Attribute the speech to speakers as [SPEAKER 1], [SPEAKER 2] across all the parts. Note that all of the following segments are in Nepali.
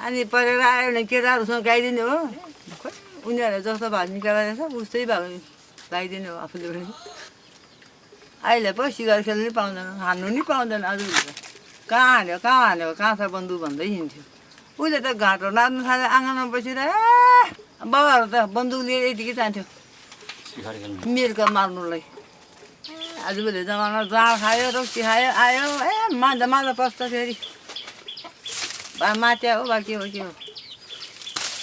[SPEAKER 1] अनि परेर आयो भने केटाहरूसँग गाइदिने हो खोइ उनीहरूले जस्तो भाउ निकालेर रहेछ उस्तै भाउ लगाइदिने हो आफूले पनि अहिले पो सिगार खेल्नु नि पाउँदैन हान्नु नि पाउँदैन अरू कहाँ हान्यो कहाँ हान्यो कहाँ छ बन्दुक भन्दै हिँड्थ्यो उसले त घाँटो नाच्नु थाल्यो आँगनमा बसिरहे बाबाहरू त बन्दुक लिएर यतिकै जान्थ्यो मिर्का मार्नुलाई आजभोलि जमाना जाँड खायो रोक्सी खायो आयो ए मान्छे माछा पस्छ फेरि मात्या हो बा के हो के हो?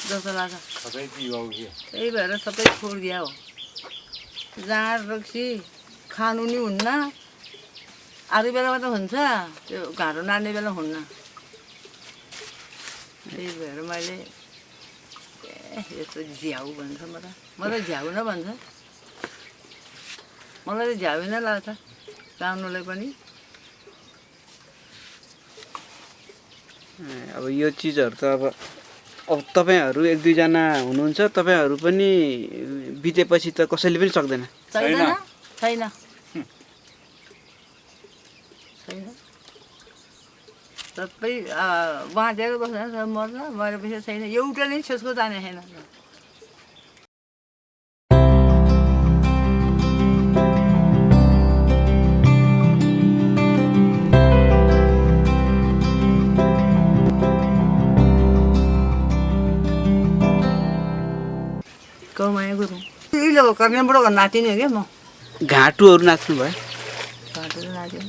[SPEAKER 1] जस्तो लाग्छ। त्यही भएर सबै छोडिदिया हो। जाँड रक्सी खानु नि हुन्न। अरू बेलामा त हुन्छ। त्यो घाँटो नाड्ने बेला हुन्न। त्यही भएर मैले ए यस्तो झ्याउ भन्छ म त म त झ्याउ न भन्छ। मलाई त झ्याउ नै लाग्छ। गाउनुलाई पनि।
[SPEAKER 2] अब यो चिजहरू त अब अब तपाईँहरू एक दुईजना हुनुहुन्छ तपाईँहरू पनि बितेपछि त कसैले पनि सक्दैन।
[SPEAKER 1] छैन छैन। छैन। सबै बाँचेर बस्छ मर्छ मरेपछि छैन। एउटा नै छेसको जाने छैन। कौमाया गुरुङ इलो नातिनी हो क्या म?
[SPEAKER 2] घाँटुहरू नाच्नु भयो।
[SPEAKER 1] घाँटो नाच्यो।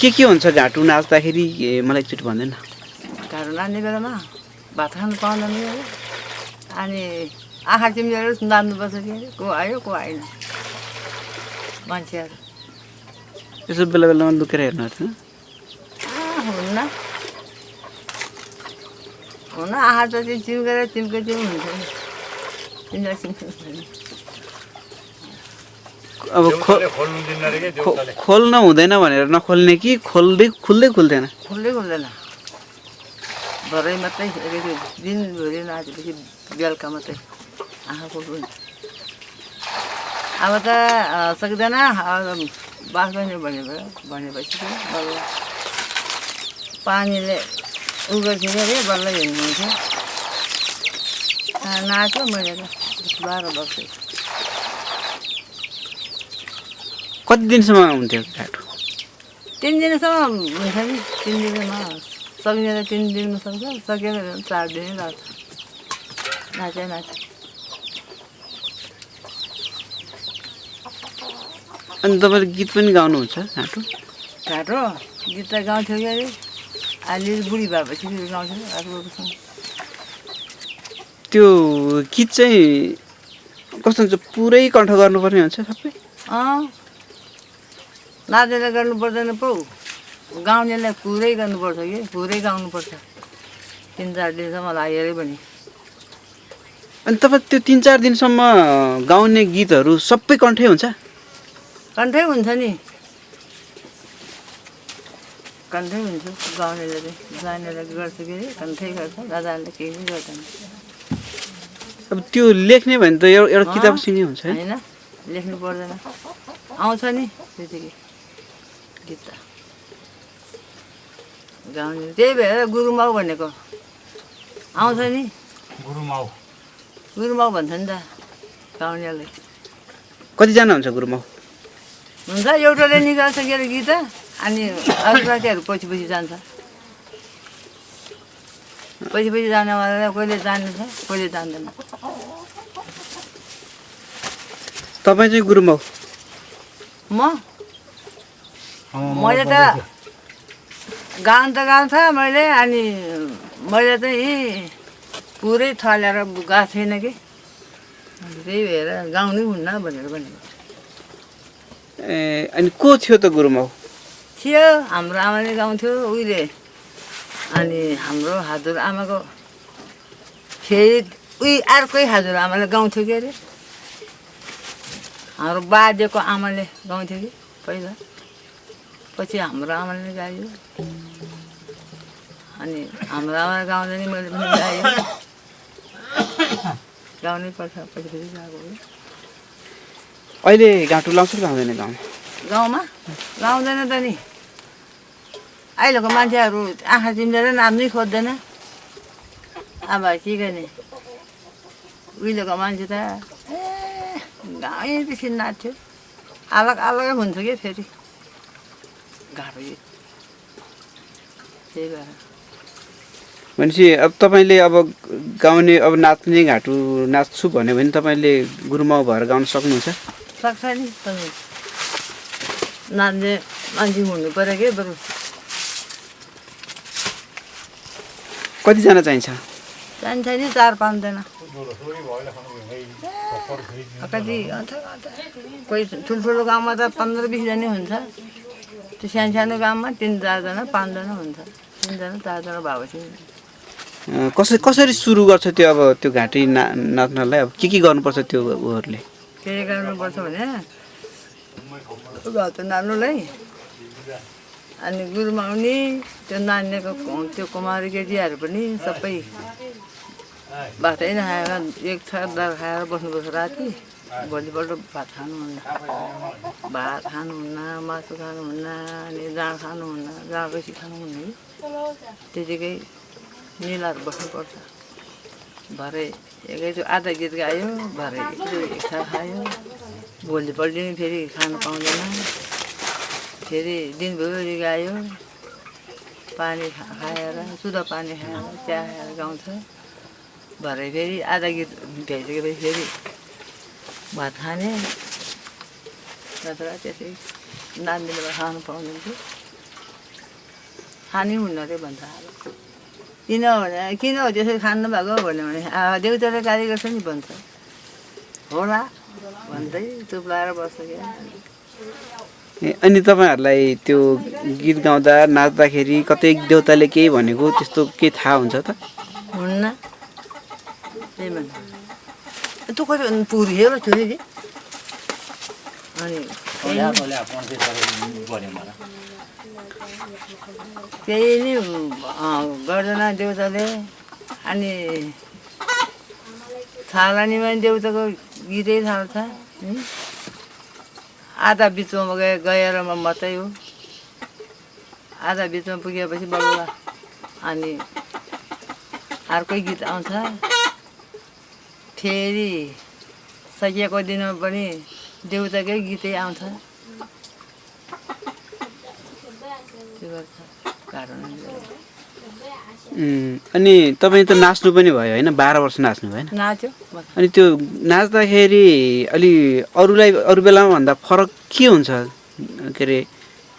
[SPEAKER 2] के के हुन्छ घाँटु नाच्दाखेरि? मलाई एकचोटि भन्दैन।
[SPEAKER 1] घाँटो नाच्ने बेलामा भात खानु पाउँदैन अनि आँखा चिम्लेर नाच्नुपर्छ कि को आयो को आएन? मान्छेहरू।
[SPEAKER 2] यसो बेला बेलामा लुकेर हेर्नुहोस् न
[SPEAKER 1] आ, हुन्न। हुन आँखा त चाहिँ चिम्केर चिम्के चिम हुन्छ
[SPEAKER 2] अब
[SPEAKER 3] खोल्नु दिन्न रे के
[SPEAKER 2] खो-
[SPEAKER 3] देउताले
[SPEAKER 2] खोल्न हुँदैन भनेर नखोल्ने कि खोल्दै खुल्दै खुल्दैन?
[SPEAKER 1] खुल्दै खुल्दैन। भरै मात्रै अलिकति दिनभरि नाचेपछि बेलुका मात्रै आँखा खोल्नु अब त सक्दैन अब बाँच्दैन भने भनेपछि पानीले उ गर्थ्यो अरे बल्ल हिँड्नुहुन्थ्यो अँ, नाच्यो मैले त। बाह्र वर्ष
[SPEAKER 2] कति दिनसम्म हुन्थ्यो घाँटु
[SPEAKER 1] तिन दिनसम्म हुन्छ नि। तिन दिनमा सकिने त तिन दिनमा सक्छ सकेन भने चार दिनै लाग्छ। नाच्यो नाच्यो।
[SPEAKER 2] अनि तपाईँले गीत पनि गाउनुहुन्छ घाँटु
[SPEAKER 1] घाटो गीत त गाउँथ्यो कि अरे? बुढी भएपछि
[SPEAKER 2] त्यो गीत चाहिँ कस्तो हुन्छ? पुरै कण्ठ गर्नुपर्ने हुन्छ सबै।
[SPEAKER 1] अँ? नाचेर गर्नु पर्दैन पो। गाउनेलाई पुरै गर्नुपर्छ कि? पुरै गाउनुपर्छ। तिन चार दिनसम्म लाग्यो अरे भने।
[SPEAKER 2] अनि तपाईँ त्यो तिन चार दिनसम्म गाउने गीतहरू सबै कण्ठै हुन्छ?
[SPEAKER 1] कन्ठै हुन्छ नि। कन्ठै हुन्छ गाउनेले जानेर गर्छ कि कन्ठै गर्छ नजानेले केही पनि गर्दैन
[SPEAKER 2] अब त्यो लेख्ने भने त एउटा एउटा किताब सिनी हुन्छ है?
[SPEAKER 1] होइन लेख्नु पर्दैन। आउँछ नि त्यतिकै। गीत। त गाउने त्यही भएर गुरुमाउ भनेको। आउँछ नि।
[SPEAKER 3] गुरुमाउ
[SPEAKER 1] गुरुमाउ भन्छ नि त गाउनेलाई
[SPEAKER 2] कतिजना हुन्छ गुरुमा
[SPEAKER 1] हुन्छ एउटाले निकाल्छ के अरे गीत? अनि अरू साथीहरू पछि पछि जान्छ। पछि पछि जानेवाला कहिले जान्दछ कहिले जान्दैन
[SPEAKER 2] तपाईँ चाहिँ गुरुमा
[SPEAKER 1] म? मैले त गाउनु त गाउँछ मैले अनि मैले चाहिँ पुरै थलेर गएको छैन कि। त्यही भएर गाउनै हुन्न भनेर भनेको।
[SPEAKER 2] ए अनि को थियो त गुरुमा
[SPEAKER 1] थियो हाम्रो आमाले गाउँथ्यो उहिले। अनि हाम्रो हजुर आमाको फेरि उही अर्कै हजुर आमाले गाउँथ्यो के अरे? हाम्रो बाजेको आमाले गाउँथ्यो कि पहिला? पछि हाम्रो आमाले गायो। अनि हाम्रो आमाले गाउँदा नि मैले पनि गाएँ गाउनै पर्छ पछि पछि गएको
[SPEAKER 2] अहिले घाँटु लाउँछ कि लाउँदैन गाउँमा?
[SPEAKER 1] गाउँमा? गाउँदैन त नि। अहिलेको मान्छेहरू आँखा चिम्लेर नाच्नै खोज्दैन। अब के गर्ने? उहिलेको मान्छे त ए गाउँै बेसी नाच्थ्यो। अलग अलगै हुन्छ कि फेरि? गाह्रो यो। त्यही भएर।
[SPEAKER 2] भनेपछि अब तपाईँले अब गाउने अब नाच्ने घाटु नाच्छु भन्यो भने तपाईँले गुरुमाउ भएर गाउन सक्नुहुन्छ?
[SPEAKER 1] सक्छ नि तपाईँ। नाच्ने मान्छे हुनु पऱ्यो कि बरु?
[SPEAKER 2] कतिजना चाहिन्छ?
[SPEAKER 1] चाहिन्छ नि चार पाँचजना। कति? कोही ठुल्ठुलो गाउँमा त पन्ध्र बिसजना हुन्छ। त्यो सानो सानो गाउँमा तिन चारजना पाँचजना हुन्छ। तिनजना चारजना भएपछि।
[SPEAKER 2] कसरी कसरी सुरु गर्छ त्यो अब त्यो घाँटी ना नाच्नलाई? अब के के गर्नुपर्छ त्यो उहरूले
[SPEAKER 1] के गर्नुपर्छ भने? भात नाच्नुलाई। अनि गुरुमाउने त्यो नानीको त्यो कुमारी केटीहरू पनि सबै भातै नखाएर एक छ दाल खाएर बस्नुपर्छ राति। भोलिपल्ट भात खानुहुन्न भात खानुहुन्न मासु खानुहुन्न अनि जाँड खानुहुन्न जाँड बेसी खानुहुन्न त्यतिकै मिलाएर बस्नुपर्छ भरे एकैचो आधा गीत गायो भरे एकचो इच्छा खायो। भोलिपल्ट फेरि खानु पाउँदैन। फेरि दिनभरि गायो। पानी खाएर सुधा पानी खाएर चिया खाएर गाउँछ। भरे फेरि आधा गीत भ्याइसकेपछि फेरि भात खाने। नत्र त्यसै नानीले खानु पाउँदैन थियो खानै हुन्न रे भन्छ। अब किन भने किन हो त्यसरी खानु भएको भन्यो भने देउताले गाली गर्छ नि भन्छ। होला भन्दै चुप लाएर बस्छ क्या।
[SPEAKER 2] अनि तपाईँहरूलाई त्यो गीत गाउँदा नाच्दाखेरि कतै देउताले केही भनेको त्यस्तो केही थाहा हुन्छ त?
[SPEAKER 1] हुन्न। त्यही नि गर्दैन देउताले। अनि थालनीमा देउताको गीतै थाल्छ। आधा बिचमा गए गएर म मात्रै हो। आधा बिचमा पुगेपछि बल्ल अनि अर्कै गीत आउँछ। फेरि सकिएको दिनमा पनि देउताकै गीतै आउँछ। त्यो गर्छ।
[SPEAKER 2] उम्, अनि तपाईँ त नाच्नु पनि भयो होइन? बाह्र वर्ष नाच्नु भयो
[SPEAKER 1] नाच्यो।
[SPEAKER 2] अनि त्यो नाच्दाखेरि अलि अरूलाई अरू बेलामा भन्दा फरक के हुन्छ? के अरे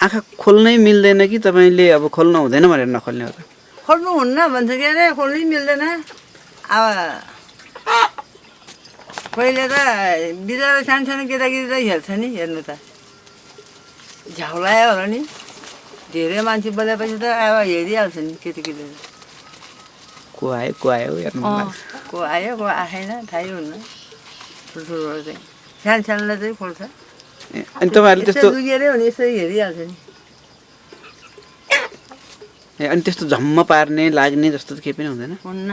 [SPEAKER 2] आँखा खोल्नै मिल्दैन कि तपाईँले अब खोल्न हुँदैन भनेर नखोल्ने हो त?
[SPEAKER 1] खोल्नु हुन्न भन्छ के अरे खोल्नै मिल्दैन। अब पहिले त बिचरा सानो सानो केटाकेटी त हेर्छ नि हेर्नु त। झ्याउलायो होला नि। धेरै मान्छे बोलेपछि त अब हेरिहाल्छ नि केटाकेटीहरू
[SPEAKER 2] को आयो को आयो हेर्नु।
[SPEAKER 1] को आयो को आएन थाहै हुन्न। ठुल्ठुलो चाहिँ। सानो सानोलाई चाहिँ खोल्छ।
[SPEAKER 2] अनि तपाईँहरूले
[SPEAKER 1] यस्तो
[SPEAKER 2] त्यस्तो
[SPEAKER 1] लुकेरै भने यसो हेरिहाल्छ नि।
[SPEAKER 2] ए, अनि त्यस्तो झम्म पार्ने लाग्ने जस्तो त केही पनि हुँदैन?
[SPEAKER 1] हुन्न।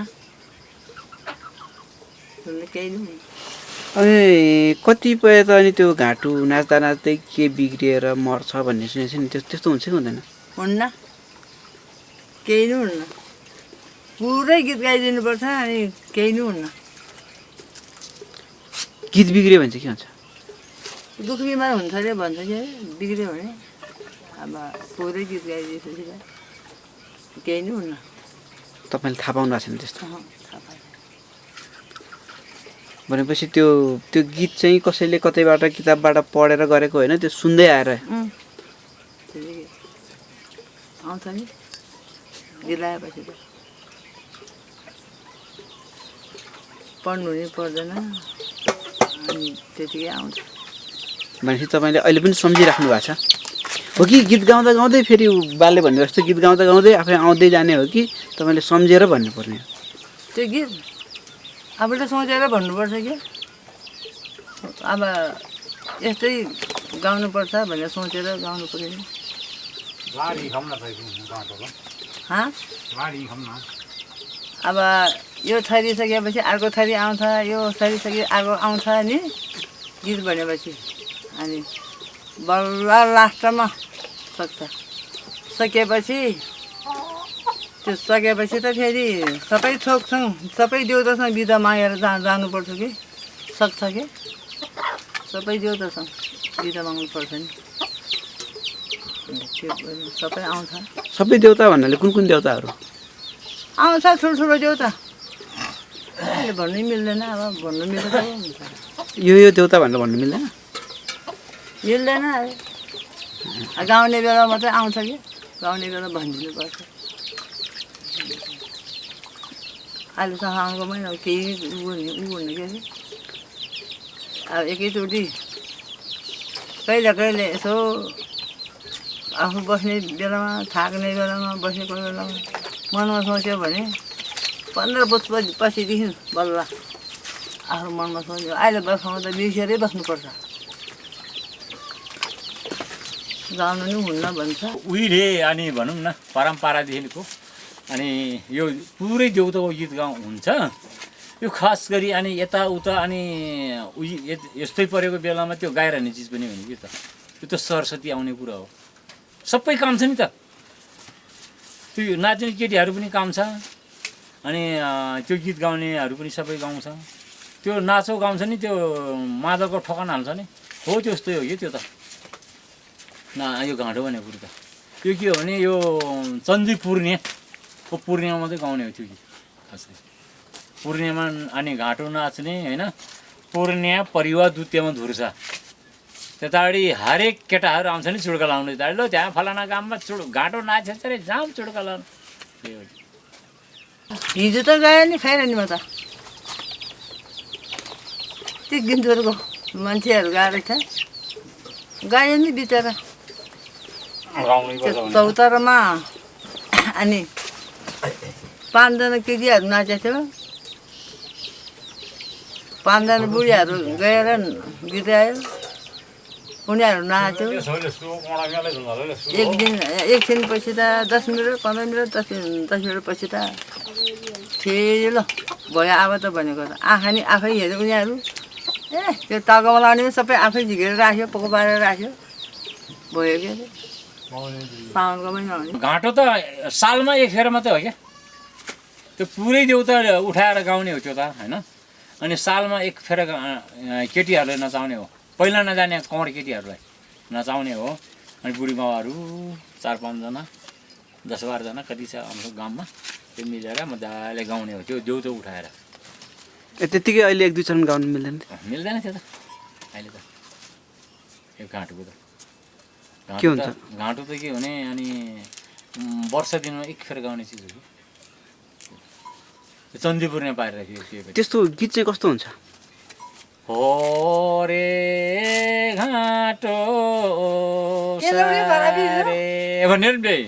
[SPEAKER 1] केही नै
[SPEAKER 2] अनि कतिपय त अनि त्यो घाँटु नाच्दा नाच्दै के बिग्रिएर मर्छ भन्ने सुनेको छु नि। त्यस्तो हुन्छ कि हुँदैन?
[SPEAKER 1] हुन्न। केही नै हुन्न। पुरै गीत गाइदिनुपर्छ अनि केही नै हुन्न।
[SPEAKER 2] गीत बिग्रियो भने चाहिँ के हुन्छ?
[SPEAKER 1] दुःख बिमार हुन्छ अरे भन्छ कि बिग्रियो भने? अब पुरै गीत गाइदिएपछि केही नै हुन्न।
[SPEAKER 2] तपाईँले थाहा पाउनु भएको छैन त्यस्तो। भनेपछि त्यो त्यो गीत चाहिँ कसैले कतैबाट किताबबाट पढेर गरेको होइन त्यो सुन्दै आएर
[SPEAKER 1] आउँछ नि गीत लगाएपछि त पढ्नु नि पर्दैन। अनि त्यतिकै आउँछ।
[SPEAKER 2] भनेपछि तपाईँले अहिले पनि सम्झिराख्नु भएको छ? हो कि गीत गाउँदा गाउँदै फेरि बाले भन्ने जस्तो गीत गाउँदा गाउँदै आफै आउँदै जाने हो कि तपाईँले सम्झेर भन्नुपर्ने? हो
[SPEAKER 1] त्यो गीत आफूले सोचेर भन्नुपर्छ कि? अब यस्तै गाउनुपर्छ भनेर सोचेर गाउनु पऱ्यो
[SPEAKER 3] लाडी
[SPEAKER 1] अब यो थरिसकेपछि अर्को थरी आउँछ यो थरिसके अर्को आउँछ नि? गीत भनेपछि। अनि बल्ल लास्टमा सक्छ। सकेपछि त्यो सकेपछि त फेरि सबै थोकसँग सबै देउतासँग बिदा मागेर जा जानुपर्छ कि? सक्छ कि? सबै देउतासँग बिदा माग्नुपर्छ नि। सबै आउँछ
[SPEAKER 2] सबै देउता भन्नाले कुन कुन देउताहरू?
[SPEAKER 1] आउँछ ठुल्ठुलो देउता। भन्नै मिल्दैन अब भन्नु हुन्छ।
[SPEAKER 2] यो यो देउता भनेर भन्नु मिल्दैन?
[SPEAKER 1] मिल्दैन अब गाउने बेला मात्रै आउँछ कि? गाउने बेला भनिदिनुपर्छ अहिले त साउनको महिना हो, केही उ हुने के अब एकैचोटि कहिले कहिले यसो आफू बस्ने बेलामा थाक्ने बेलामा बसेको बेलामा मनमा सोच्यो भने पन्ध्र वर्ष पछि- पछिदेखि बल्ल आफ्नो मनमा सोच्यो अहिले बस्नु त बिर्सेरै बस्नुपर्छ। गाउनु नि हुन्न भन्छ।
[SPEAKER 3] उहिले अनि भनौँ न परम्परादेखिको। अनि यो पुरै देउताको गीत गाउँ हुन्छ। यो खास गरी अनि यताउता अनि उही यस्तै परेको बेलामा त्यो गाइरहने चिज पनि होइन कि त? त्यो त सरस्वती आउने कुरा हो। सबै काम छ नि त। त्यो नाच्ने केटीहरू पनि काम छ अनि त्यो गीत गाउनेहरू पनि सबै गाउँछ त्यो नाचो गाउँछ नि त्यो मादलको ठकान हाल्छ नि। हो त्यस्तै हो कि त्यो त। न यो घाँटो भनेको कुरो त। यो के हो भने यो चन्दी पूर्णियाको पूर्णिमा मात्रै गाउने हो त्यो गीत। खास। पूर्णिमा अनि घाँटो नाच्ने होइन? पूर्णिया परिवार द्वितीयमा धुर्छ त्यतापट्टि हरेक केटाहरू आउँछ नि चुड्का लाउनु त्यहाँबाट ल त्यहाँ फलाना गाममा चुड घाँटो नाचेछ अरे जाम चुड्का लाउनु।
[SPEAKER 1] हिजो त गयो नि खैर नि म त। त्यो गिन्तुरको मान्छेहरू गएको रहेछ गयो नि त्यो चौतारामा। अनि पाँचजना केटीहरू नाचेको थियो। पाँचजना बुढीहरू गएर गीत गायो उनीहरू नाच्यो एक दिन एकछिन पछि त दस मिनट पन्ध्र मिनट दस मिनट दस मिनट पछि त फेरि ल भयो अब त भनेको त आँखा नि आफै हेऱ्यो उनीहरू ए त्यो टाउकोमा लाउने पनि सबै आफै झिकेर राख्यो पोको पारेर राख्यो भयो के अरे साउनको महिना हो नि
[SPEAKER 3] घाँटो त सालमा एक फेर मात्रै हो क्या त्यो पुरै देउता उठाएर गाउने हो त्यो त होइन अनि सालमा एक फेर केटीहरूले नचाउने हो पहिला नजाने कमर केटीहरूलाई। नचाउने हो। अनि बुढी बाबाहरू चार पाँचजना दस बाह्रजना कति छ हाम्रो गाउँमा त्यो मिलेर मजाले गाउने हो। त्यो देउतो उठाएर।
[SPEAKER 2] ए त्यत्तिकै अहिले एक दुई चरण गाउनु मिल्दैन
[SPEAKER 3] मिल्दैन थियो त। अहिले त। यो घाँटोको त।
[SPEAKER 2] के हुन्छ?
[SPEAKER 3] घाँटो त के भने अनि वर्ष दिनमा एक फेर गाउने चिज हो कि चन्दीपुर नै पारेर त्यो
[SPEAKER 2] त्यस्तो गीत चाहिँ कस्तो हुन्छ?
[SPEAKER 3] हो रे? घाँटो भनेर नि त्यही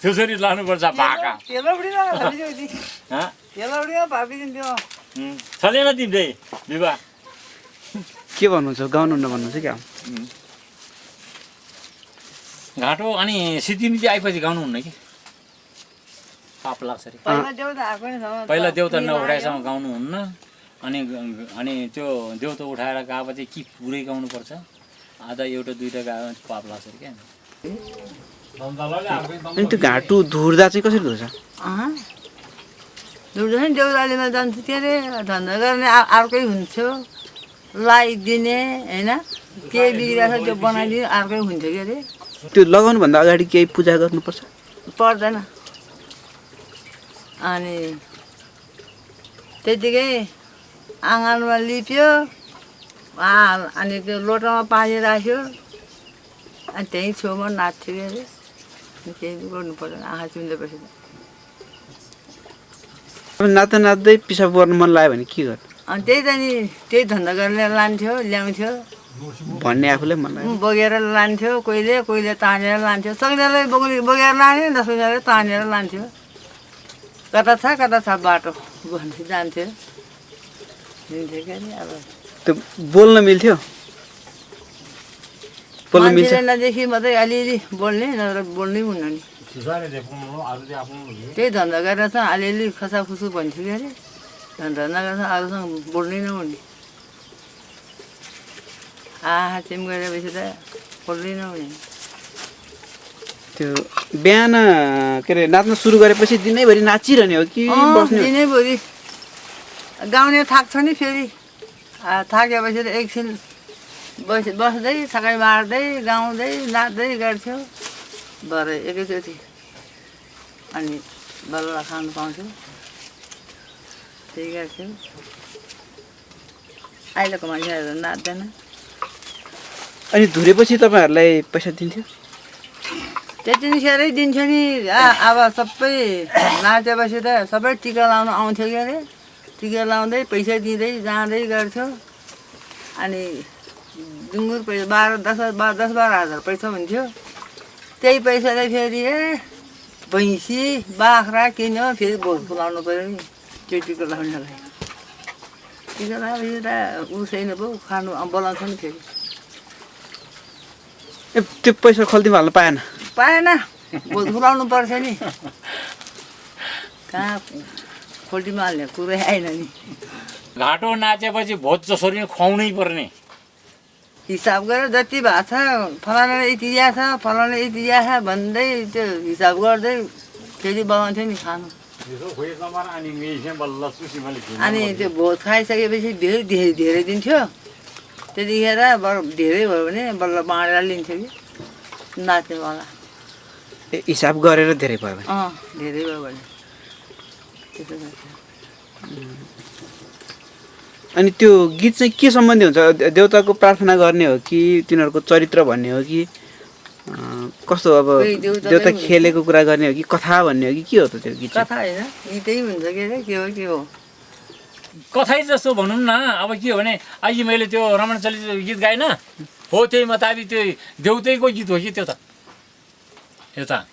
[SPEAKER 3] त्यसरी लानुपर्छ भाका।
[SPEAKER 1] तेलौडीमा भाबिदियो नि।
[SPEAKER 3] हँ?
[SPEAKER 1] तेलौडीमा भाबिदिन्थ्यो
[SPEAKER 3] उम्, चलेन तिमीले विवाह
[SPEAKER 2] के भन्नुहुन्छ? गाउनुहुन्न भन्नुहुन्छ क्या?
[SPEAKER 3] घाँटो अनि सिद्धिमिति आएपछि गाउनुहुन्न कि? पाप लाग्छ अरे।
[SPEAKER 1] पहिला देउता आएको नि छ।
[SPEAKER 3] पहिला देउता नउठाएसम्म गाउनुहुन्न। अनि अनि त्यो देउता उठाएर गएपछि कि पुरै गाउनुपर्छ? आधा एउटा दुइटा गायो भने पाप लाग्छ अरे क्या।
[SPEAKER 2] अनि त्यो घाँटु धुर्दा चाहिँ कसरी धुर्छ?
[SPEAKER 1] दुर्जा नि देउरालीमा जान्थ्यो के अरे? धन्दा गर्ने अर्कै हुन्थ्यो। लगाइदिने होइन? के बिग्रिरहेको छ त्यो बनाइदिने अर्कै हुन्थ्यो के अरे?
[SPEAKER 2] त्यो लगाउनुभन्दा अगाडि केही पूजा गर्नुपर्छ?
[SPEAKER 1] पर्दैन। अनि त्यतिकै आँगनमा लिप्यो। अनि त्यो लोटामा पानी राख्यो। अनि त्यहीँ छेउमा नाच्थ्यो अरे? केही गर्नु पर्दैन आँखा चुन्देपछि
[SPEAKER 2] नाच्दा नाच्दै पिसाब गर्नु मन लाग्यो भने के गर्नु?
[SPEAKER 1] अनि त्यही त नि त्यही धन्दा गरेर लान्थ्यो ल्याउँथ्यो।
[SPEAKER 2] भन्ने आफूलाई मन लाग्यो।
[SPEAKER 1] बोकेर लान्थ्यो कोहीले कोहीले तानेर लान्थ्यो। सक्नेले बोक्ने बोकेर लाने नसक्नेले तानेर लान्थ्यो। कता छ कता छ बाटो? भन्दै जान्थ्यो हिँड्थ्यो के अरे अब
[SPEAKER 2] त्यो बोल्न मिल्थ्यो? बोल्न मिल्छ
[SPEAKER 1] नदेखि मात्रै अलिअलि बोल्ने नत्र बोल्नै हुन्न नि। त्यही धन्दा गरेर चाहिँ अलिअलि खसाखुसु भन्थ्यो कि अरे। धन्दा नगरेर अरूसँग बोल्नै नहुने। आहा चिम गरेपछि त बोल्नै नहुने।
[SPEAKER 2] त्यो बिहान के अरे नाच्न सुरु गरेपछि दिनैभरि नाचिरहने हो कि?
[SPEAKER 1] दिनैभरि। गाउने थाक्छ नि फेरि। थाकेपछि त एकछिन बस बस्दै थकाइ मार्दै गाउँदै नाच्दै गर्थ्यो। भरे एकैचोटि अनि बल्ल खानु पाउँथ्यो। त्यही गर्थ्यो। अहिलेको मान्छेहरू नाच्दैन।
[SPEAKER 2] अनि धुरेपछि तपाईँहरूलाई पैसा दिन्थ्यो?
[SPEAKER 1] त्यतिखेरै दिन्छ नि। आ- अब सबै नाचेपछि त सबै टिका लाउनु आउँथ्यो के अरे? टिका लाउँदै पैसा दिँदै जाँदै गर्थ्यो अनि डुङ्गुर पैसा बाह्र दस बाह्र दस बाह्र हजार पैसा हुन्थ्यो। त्यही पैसाले फेरि ए भैँसी बाख्रा किन्यो फेरि भोट खुलाउनु पऱ्यो नि त्यो टिका लाउनेलाई? टिका लगाएपछि त उ छैन पो खानु बोलाउँछ नि फेरि।
[SPEAKER 2] ए त्यो पैसा खल्तीमा हाल्नु पाएन?
[SPEAKER 1] पाएन। भोट खुलाउनु पर्छ नि। कहाँ खोल्टीमा हाल्ने कुरै आएन नि।
[SPEAKER 3] घाँटो नाचेपछि भोज जसरी नै खुवाउनै पर्ने।
[SPEAKER 1] हिसाब गरेर जति भएको छ फलानाले यति दिया छ फलानाले यति दिया छ भन्दै त्यो हिसाब गर्दै फेरि बनाउँथ्यो नि खानु। अनि त्यो भोज खाइसकेपछि धेरै धेरै धेरै दिन्थ्यो। त्यतिखेर बर धेरै भयो भने बल्ल बाँडेर लिन्थ्यो कि नाच्नेवाला।
[SPEAKER 2] हिसाब गरेर धेरै भयो भने।
[SPEAKER 1] अँ धेरै भयो भने।
[SPEAKER 2] अनि त्यो गीत चाहिँ के सम्बन्धी हुन्छ? देउताको प्रार्थना गर्ने हो कि तिनीहरूको चरित्र भन्ने हो कि कस्तो अब
[SPEAKER 1] देउता।
[SPEAKER 2] खेलेको कुरा गर्ने हो कि कथा भन्ने हो कि के हो त त्यो गीत?
[SPEAKER 1] कथा होइन गीतै हुन्छ के अरे के हो के हो?
[SPEAKER 3] कथै जस्तो भनौँ न अब के हो भने अहिले मैले त्यो रमण चलित गीत गाएन हो त्यही मुताबिक त्यो देउतैको गीत हो कि त्यो त? यो त।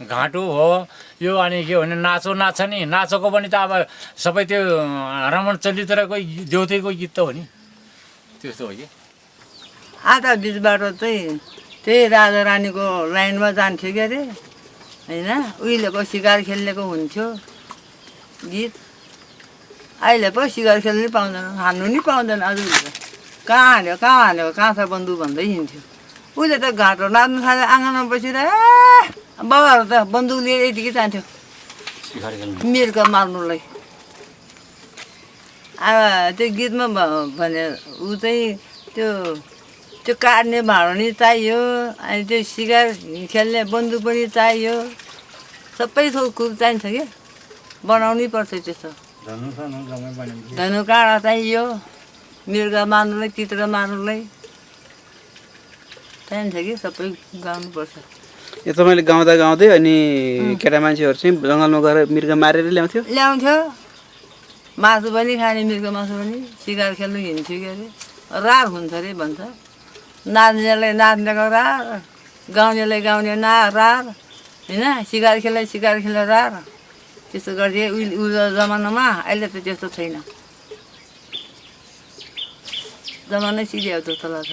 [SPEAKER 3] घाँटो हो। यो अनि के भने नाचो नाच्छ नि। नाचोको पनि त अब सबै त्यो रमण चलित्रकै देउतैको गीत त हो नि। त्यस्तो हो कि?
[SPEAKER 1] आधा बिचबाट चाहिँ त्यही राजा रानीको लाइनमा जान्थ्यो के अरे? होइन? उहिलेको सिकार खेल्नेको हुन्थ्यो गीत। अहिले पो सिकार खेल्नु पाउँदैन हान्नु नि पाउँदैन। आज कहाँ हान्यो कहाँ हान्यो कहाँ छ बन्दुक भन्दै हिँड्थ्यो। उहिले त घाँटो नाच्नु थाल्यो आँगनमा बसेर बाबाहरू त बन्दुक लिएर यतिकै जान्थ्यो मिर्का मार्नुलाई अब त्यो गीतमा भ- भने ऊ चाहिँ त्यो त्यो काट्ने भाँडो नि चाहियो अनि त्यो सिकार खेल्ने बन्दुक पनि चाहियो सबै थोक कुरो चाहिन्छ कि बनाउनै पर्छ त्यस्तो धनु काँडा चाहियो मृग मार्नुलाई चित्र मार्नुलाई चाहिन्छ कि सबै गाउनुपर्छ
[SPEAKER 2] यो तपाईँले गाउँदा गाउँदै अनि केटा मान्छेहरू चाहिँ जङ्गलमा गएर मृग मारेर ल्याउँथ्यो?
[SPEAKER 1] ल्याउँथ्यो। मासु पनि खाने मिर्गो मासु पनि। सिकार खेल्नु हिँड्थ्यो के अरे? रार हुन्छ अरे भन्छ। नाच्नेलाई नाच्नेको रार गाउनेलाई गाउने ना रार होइन? सिकार खेल्ने सिकार खेल्ने रार। त्यस्तो गर्थ्यो उहिले जमानामा अहिले त त्यस्तो छैन। जमानै सिध्याउ जस्तो लाग्छ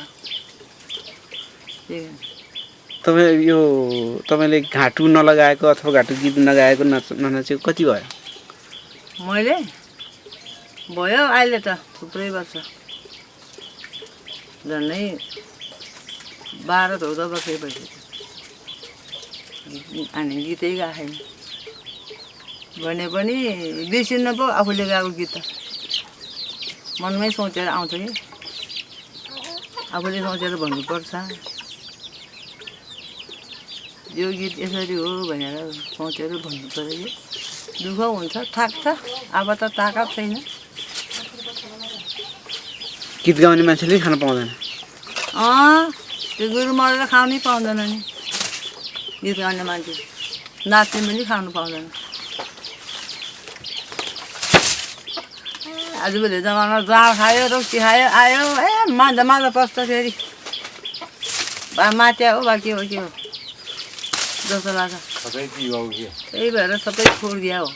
[SPEAKER 1] हो।
[SPEAKER 2] तपाईँ यो तपाईँले घाँटु नलगाएको अथवा घाँटु गीत नगाएको नच ननाचेको कति भयो?
[SPEAKER 1] मैले? भयो अहिले त थुप्रै वर्ष। झन्डै बाह्र चौध वर्ष भइसक्यो। अनि गीतै गाएको छैन भने पनि बिर्सिन्न पो आफूले गाएको गीत त। मनमै सोचेर आउँछ कि? आफूले सोचेर भन्नुपर्छ। यो गीत यसरी हो भनेर सोचेर भन्नु पऱ्यो कि दुःख हुन्छ थाक्छ अब त ताकत छैन।
[SPEAKER 2] गीत गाउने मान्छेले खान पाउँदैन।
[SPEAKER 1] अँ त्यो गुरु मरेर खानै पाउँदैन नि। गीत गाउने मान्छे नाच्ने पनि खानु पाउँदैन। आजभोलि जमाना जाँड खायो रोक्सी खायो आयो ए माझा माझा पस्छ फेरि। बा मात्या हो बा के हो के हो? जस्तो लाग्छ।
[SPEAKER 3] सबै
[SPEAKER 1] त्यही भएर सबै छोडिदिया हो।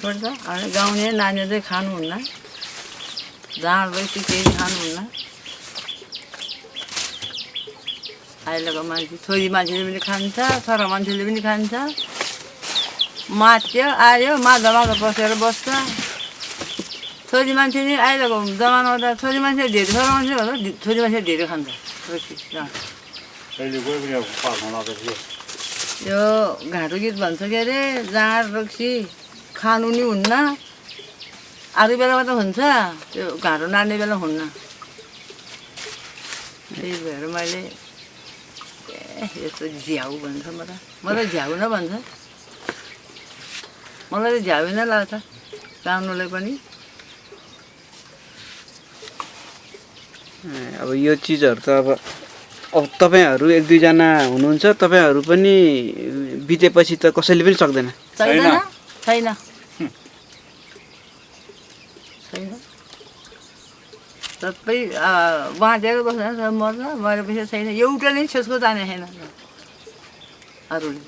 [SPEAKER 1] छोड्छ। अनि गाउने नानी चाहिँ खानुहुन्न। जाँड रक्सी केही खानुहुन्न। अहिलेको मान्छे छोरी मान्छेले पनि खान्छ छोरा मान्छेले पनि खान्छ। मात्यो आयो माझा माझा बसेर बस्छ। छोरी मान्छे नि अहिलेको जमानामा त छोरी मान्छे धेरै छोरा मान्छे भन्दा छोरी मान्छे धेरै खान्छ। यो घाँटो गीत भन्छ के अरे? जाँड रक्सी खानु नि हुन्न। अरू बेलामा त हुन्छ। त्यो घाँटो नाड्ने बेला हुन्न। त्यही भएर मैले ए यस्तो झ्याउ भन्छ म त म त झ्याउ न भन्छ। मलाई त झ्याउ नै लाग्छ। गाउनुलाई पनि।
[SPEAKER 2] ए, अब यो चिजहरू त अब अब तपाईँहरू एक दुईजना हुनुहुन्छ तपाईँहरू पनि बितेपछि त कसैले पनि सक्दैन।
[SPEAKER 1] छैन।
[SPEAKER 3] छैन।
[SPEAKER 1] छैन। छैन। सबै अ, बाँचेर बस्छ मर्छ मरेपछि छैन। एउटा नै छेसको जाने छैन। अरूले।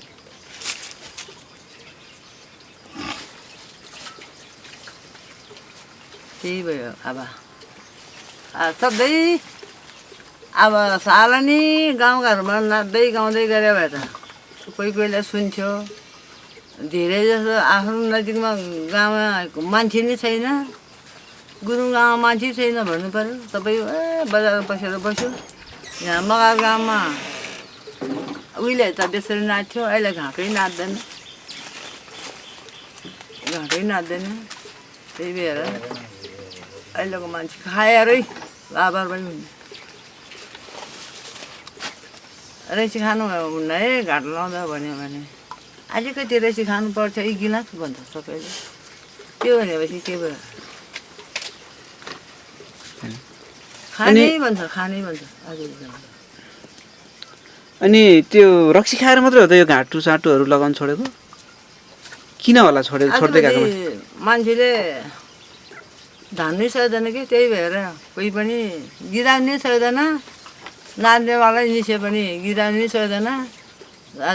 [SPEAKER 1] त्यही भयो अब। अ, सधैँ अब सालनी गाउँघरमा नाच्दै गाउँदै गऱ्यो भए त कोही कोहीलाई सुन्थ्यो। धेरै जस्तो आफ्नो नजिकमा गाउँमा मान्छे नै छैन। गुरुङ गाउँमा मान्छे छैन भन्नु पऱ्यो सबै ए बजारमा बसेर बस्यो। यहाँ मगर गाउँमा उहिले त बेसरी नाच्थ्यो अहिले घाँटै नाच्दैन। घाँटै नाच्दैन। त्यही भएर अहिलेको मान्छे खाएरै लाबर पनि हुने। रहेसी खानु हुन्न है घाट लाउँदा भन्यो भने अलिकति रहेसी खानु पर्छ एक गिलास भन्छ सबैले। त्यो भनेपछि के भयो? खानै भन्छ खानै भन्छ
[SPEAKER 2] अनि त्यो रक्सी खाएर मात्रै हो त यो घाँटु साटुहरू लगाउनु छोडेको? किन होला छोडेको छोड्दै गएको
[SPEAKER 1] मान्छेले धान्नै सक्दैन कि? त्यही भएर कोही पनि गिराउनै सक्दैन। नाच्नेवाला निस्यो पनि गिराउनै सक्दैन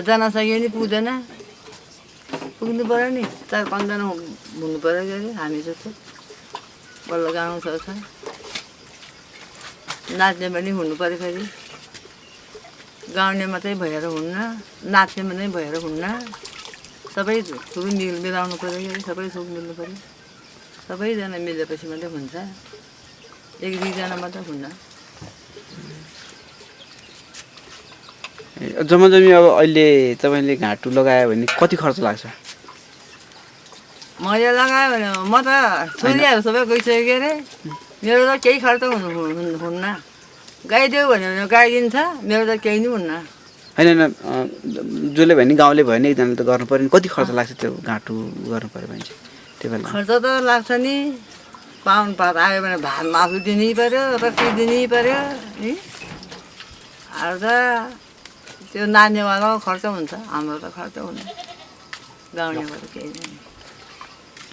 [SPEAKER 1] जान सक्यो नि पुग्दैन। पुग्नु पऱ्यो नि चार पाँचजना हुनु पऱ्यो के अरे हामी जस्तो। बल्ल गाउनु सक्छ नाच्ने पनि हुनु पऱ्यो फेरि। गाउने मात्रै भएर हुन्न नाच्ने मात्रै भएर हुन्न। सबै थुप्रो मिल मिलाउनु पऱ्यो कि सबै थोक मिल्नु पऱ्यो सबैजना मिलेपछि मात्रै हुन्छ। एक दुईजना मात्रै हुन्न।
[SPEAKER 2] जम्मा जम्मी अब अहिले तपाईँले घाँटु लगायो भने कति खर्च लाग्छ?
[SPEAKER 1] मैले लगायो भने म त छोरीहरू सबै गइसक्यो के अरे? मेरो त केही खर्च हुनु हुनु- हुन्न। गाइदेऊ भन्यो भने गाइदिन्छ मेरो त केही नै हुन्न।
[SPEAKER 2] होइन होइन जसले भयो नि गाउँले भयो नि एकजनाले त गर्नु पऱ्यो नि। कति खर्च लाग्छ त्यो घाँटु गर्नु पऱ्यो भने चाहिँ त्यो बेला?
[SPEAKER 1] खर्च त लाग्छ नि। पाहुन पात आयो भने भात मासु दिनै पऱ्यो रक्सी दिनै पऱ्यो नि। अरू त त्यो नानीवालाको खर्च हुन्छ हाम्रो त खर्च हुन्न गाउँलेको त केही नै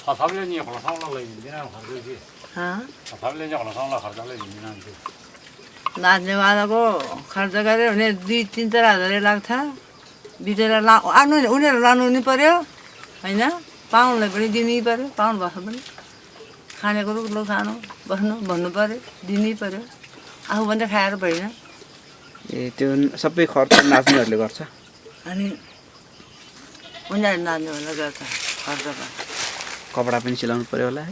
[SPEAKER 3] थथापले नि खोला साउलालाई हिँड्दैन खर्च
[SPEAKER 1] हँ
[SPEAKER 3] थथापले नि खोला साउला खर्चलाई हिँड्दैन त्यो
[SPEAKER 1] नाच्नेवालाको खर्च गऱ्यो भने दुई तिन चार हजारै लाग्छ बिचरा ला आउनु उनीहरू लानु नि पऱ्यो होइन पाहुनलाई पनि दिनै पऱ्यो पाहुन बस्नु पनि खानेको रुख खानु बस्नु भन्नु पऱ्यो दिनै पऱ्यो आफूभन्दा खाएर भएन
[SPEAKER 2] ए त्यो सबै खर्च नाच्नेहरूले गर्छ।
[SPEAKER 1] अनि उनीहरू नाच्नेवाला गर्छ खर्च
[SPEAKER 2] कपडा पनि सिलाउनु पऱ्यो होला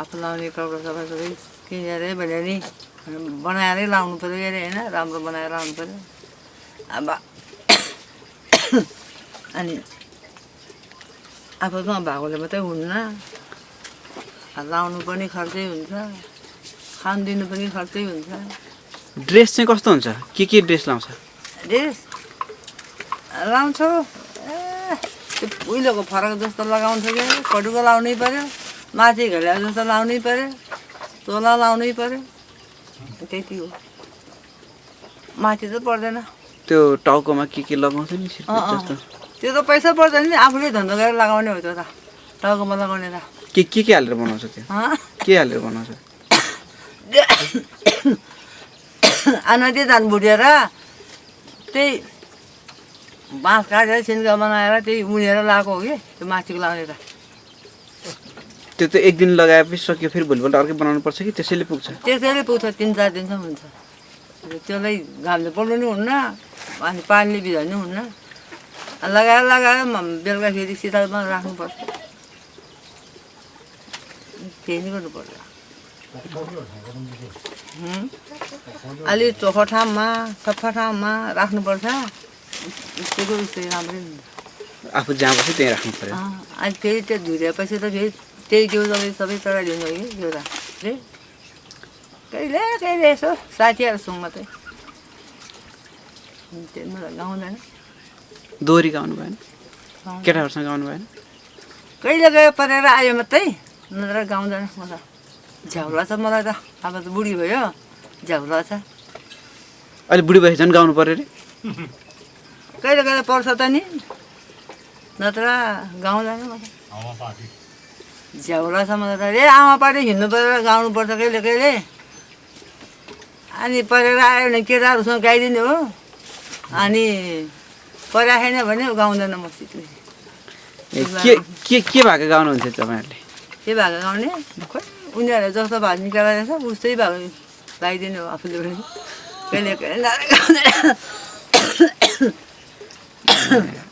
[SPEAKER 1] आफू लाउने कपडा सबै सबै किनेरै भने नि बनाएरै लाउनु पऱ्यो अरे होइन राम्रो बनाएर लाउनु पऱ्यो अब अनि आफूसँग भएकोले मात्रै हुन्न। लाउनु पनि खर्चै हुन्छ खानु दिनु पनि खर्चै हुन्छ।
[SPEAKER 2] ड्रेस चाहिँ कस्तो हुन्छ? के के ड्रेस लाउँछ?
[SPEAKER 1] ड्रेस लाउँछु। ए त्यो उहिलेको फरक जस्तो लगाउँछ कि? पटुको लाउनै पऱ्यो माथि घडिया जस्तो लाउनै पऱ्यो चोला लाउनै पऱ्यो त्यति हो। माथि त पर्दैन।
[SPEAKER 2] त्यो टाउकोमा के के लगाउँछ नि
[SPEAKER 1] त्यो त पैसा पर्दैन नि आफूले धन्दा गरेर लगाउने हो त्यो त। टाउकोमा लगाउने त।
[SPEAKER 2] के के के हालेर बनाउँछ त्यो? के हालेर बनाउँछ?
[SPEAKER 1] अनदी धान भुटेर त्यही बाँस काटेर सिन्का बनाएर त्यही उनेर लगाएको हो कि त्यो माथिको लाउने त।
[SPEAKER 2] त्यो त एक दिन लगाएपछि सक्यो फेरि भोलिपल्ट अर्कै बनाउनु पर्छ कि? त्यसैले पुग्छ।
[SPEAKER 1] त्यसैले पुग्छ तिन चार दिनसम्म हुन्छ। त्यसलाई घामले पल्नु नि हुन्न अनि पानीले भिजाउनु हुन्न। लगाएर लगाएर म- बेलुकाखेरि शीतलमा राख्नुपर्छ त्यही नै गर्नुपर्छ? अलि चोखो ठाउँमा सफा ठाउँमा राख्नुपर्छ। उस्तैको उस्तै राम्रै
[SPEAKER 2] आफू जहाँ बस्यो त्यहीँ राख्नु पऱ्यो।
[SPEAKER 1] अनि फेरि त्यो धुरेपछि त फेरि त्यही जिउ सबै सबै चढाइदिनु कि जिउलाई कहिले कहिले यसो साथीहरूसँग मात्रै। मलाई गाउँदैन।
[SPEAKER 2] दोहोरी गाउनु भएन। केटाहरूसँग गाउनु भएन?
[SPEAKER 1] कहिले गयो परेर आयो मात्रै? नत्र गाउँदैन म त झ्याउला छ मलाई त अब त बुढी भयो। झ्याउला छ
[SPEAKER 2] अहिले बुढी भए झन् गाउनु पऱ्यो अरे।
[SPEAKER 1] कहिले कहिले पर्छ त नि। नत्र गाउँदैन झ्याउला छ मलाई त। रे आमा पारि हिँड्नु परेर गाउनुपर्छ कहिले कहिले। अनि परेर आयो भने केटाहरूसँग गाइदिने हो। अनि पराखेन भने गाउँदैन म
[SPEAKER 2] के के के भएको गाउनुहुन्थ्यो तपाईँहरूले?
[SPEAKER 1] के भएको गाउने? खोइ उनीहरूले जस्तो निकालेर छ उस्तै भाग गाइदिने हो आफूले पनि कहिले कहिले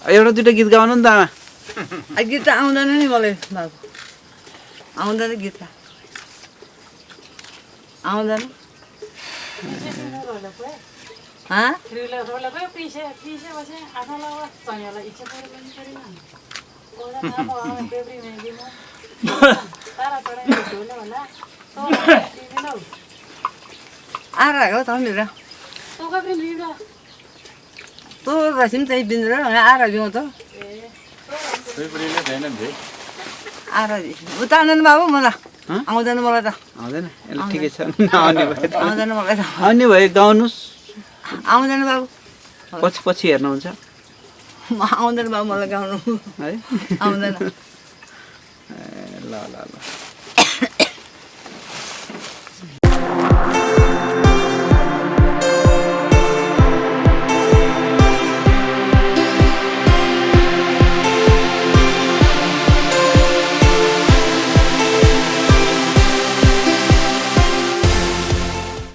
[SPEAKER 2] एउटा दुइटा गीत गाउनु नि त आमा
[SPEAKER 1] आ, गीत त आउँदैन नि मलाई बाबु आउँदैन गीत त आउँदैन त तँ आउँदैन बाबु मलाई? आउँदैन मलाई त
[SPEAKER 2] आउँदैन ठिकै छ भयो
[SPEAKER 1] आउँदैन मलाई त
[SPEAKER 2] आउने भयो गाउनुहोस्
[SPEAKER 1] आउँदैन बाबु
[SPEAKER 2] पछि पछि हेर्नुहुन्छ
[SPEAKER 1] म आउँदैन बाबु मलाई गाउनु
[SPEAKER 2] है
[SPEAKER 1] आउँदैन
[SPEAKER 2] ल ल ल